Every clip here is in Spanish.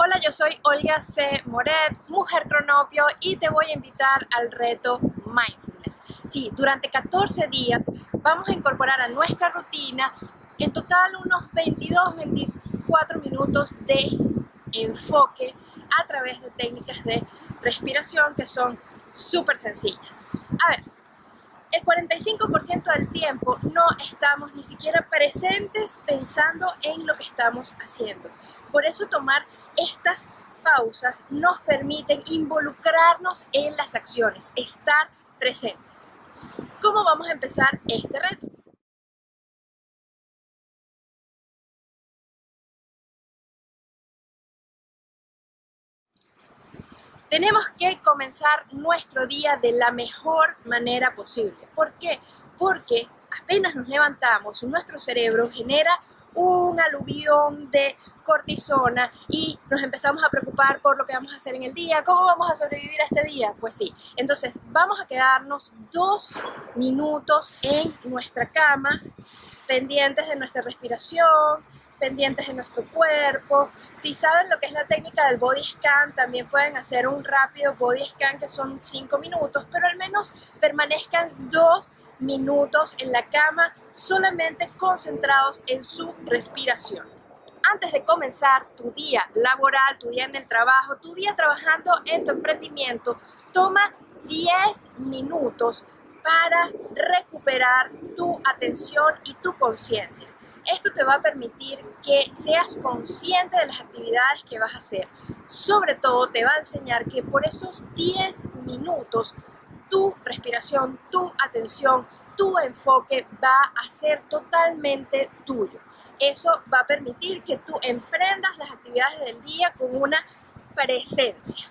Hola, yo soy Olga C. Moret, mujer cronopio y te voy a invitar al reto Mindfulness. Sí, durante 14 días vamos a incorporar a nuestra rutina en total unos 22-24 minutos de enfoque a través de técnicas de respiración que son súper sencillas. A ver, el 45% del tiempo no estamos ni siquiera presentes pensando en lo que estamos haciendo. Por eso tomar estas pausas nos permiten involucrarnos en las acciones, estar presentes. ¿Cómo vamos a empezar este reto? Tenemos que comenzar nuestro día de la mejor manera posible. ¿Por qué? Porque apenas nos levantamos, nuestro cerebro genera un aluvión de cortisona y nos empezamos a preocupar por lo que vamos a hacer en el día, cómo vamos a sobrevivir a este día. Pues sí, entonces vamos a quedarnos dos minutos en nuestra cama, pendientes de nuestra respiración, pendientes de nuestro cuerpo. Si saben lo que es la técnica del body scan, también pueden hacer un rápido body scan que son 5 minutos, pero al menos permanezcan 2 minutos en la cama solamente concentrados en su respiración. Antes de comenzar tu día laboral, tu día en el trabajo, tu día trabajando en tu emprendimiento, toma 10 minutos para recuperar tu atención y tu conciencia. Esto te va a permitir que seas consciente de las actividades que vas a hacer. Sobre todo te va a enseñar que por esos 10 minutos tu respiración, tu atención, tu enfoque va a ser totalmente tuyo. Eso va a permitir que tú emprendas las actividades del día con una presencia.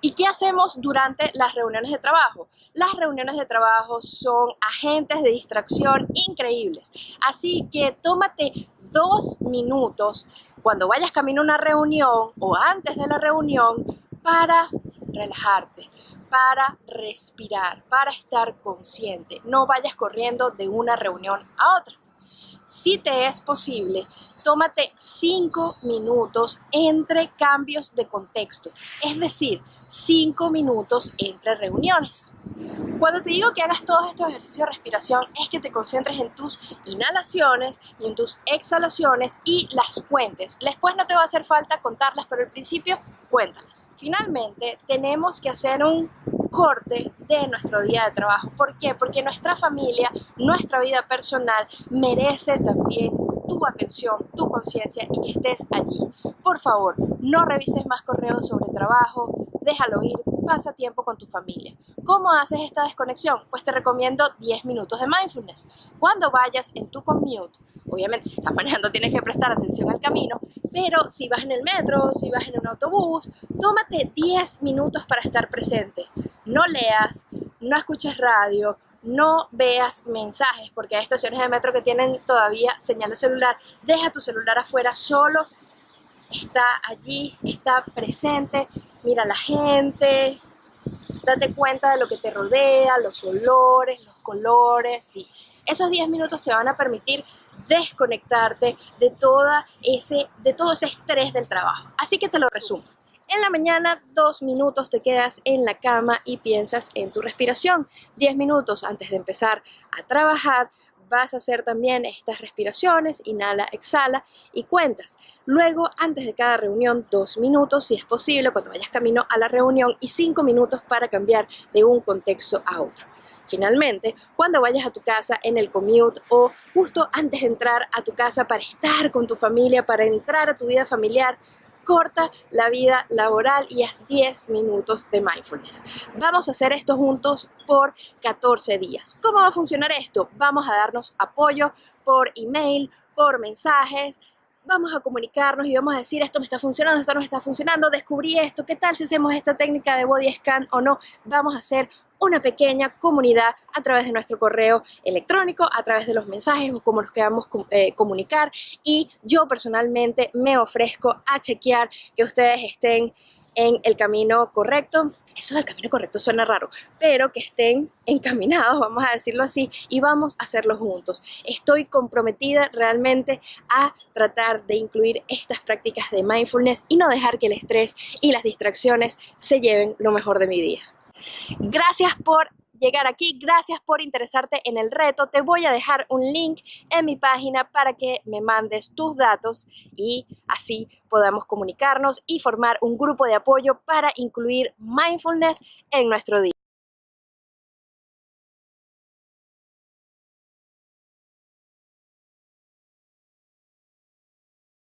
¿Y qué hacemos durante las reuniones de trabajo? Las reuniones de trabajo son agentes de distracción increíbles. Así que tómate dos minutos cuando vayas camino a una reunión o antes de la reunión para relajarte, para respirar, para estar consciente. No vayas corriendo de una reunión a otra. Si te es posible, tómate 5 minutos entre cambios de contexto, es decir, 5 minutos entre reuniones. Cuando te digo que hagas todos estos ejercicios de respiración es que te concentres en tus inhalaciones y en tus exhalaciones y las cuentes. Después no te va a hacer falta contarlas, pero al principio cuéntalas. Finalmente, tenemos que hacer un corte de nuestro día de trabajo. ¿Por qué? Porque nuestra familia, nuestra vida personal merece también tu atención, tu conciencia y que estés allí. Por favor, no revises más correos sobre trabajo, déjalo ir, pasa tiempo con tu familia. ¿Cómo haces esta desconexión? Pues te recomiendo 10 minutos de mindfulness. Cuando vayas en tu commute, obviamente si estás manejando tienes que prestar atención al camino, pero si vas en el metro, si vas en un autobús, tómate 10 minutos para estar presente. No leas, no escuches radio, no veas mensajes, porque hay estaciones de metro que tienen todavía señal de celular. Deja tu celular afuera solo, está allí, está presente, mira la gente, date cuenta de lo que te rodea, los olores, los colores, y esos 10 minutos te van a permitir desconectarte de, toda ese, de todo ese estrés del trabajo. Así que te lo resumo. En la mañana, dos minutos te quedas en la cama y piensas en tu respiración. Diez minutos antes de empezar a trabajar, vas a hacer también estas respiraciones, inhala, exhala y cuentas. Luego, antes de cada reunión, dos minutos, si es posible, cuando vayas camino a la reunión y cinco minutos para cambiar de un contexto a otro. Finalmente, cuando vayas a tu casa en el commute o justo antes de entrar a tu casa para estar con tu familia, para entrar a tu vida familiar, corta la vida laboral y haz 10 minutos de mindfulness. Vamos a hacer esto juntos por 14 días. ¿Cómo va a funcionar esto? Vamos a darnos apoyo por email, por mensajes, vamos a comunicarnos y vamos a decir esto me está funcionando, esto no está funcionando, descubrí esto, ¿qué tal si hacemos esta técnica de body scan o no? Vamos a hacer una pequeña comunidad a través de nuestro correo electrónico, a través de los mensajes o cómo nos queramos eh, comunicar y yo personalmente me ofrezco a chequear que ustedes estén en el camino correcto. Eso del camino correcto suena raro, pero que estén encaminados, vamos a decirlo así, y vamos a hacerlo juntos. Estoy comprometida realmente a tratar de incluir estas prácticas de mindfulness y no dejar que el estrés y las distracciones se lleven lo mejor de mi día. Gracias por llegar aquí. Gracias por interesarte en el reto. Te voy a dejar un link en mi página para que me mandes tus datos y así podamos comunicarnos y formar un grupo de apoyo para incluir mindfulness en nuestro día.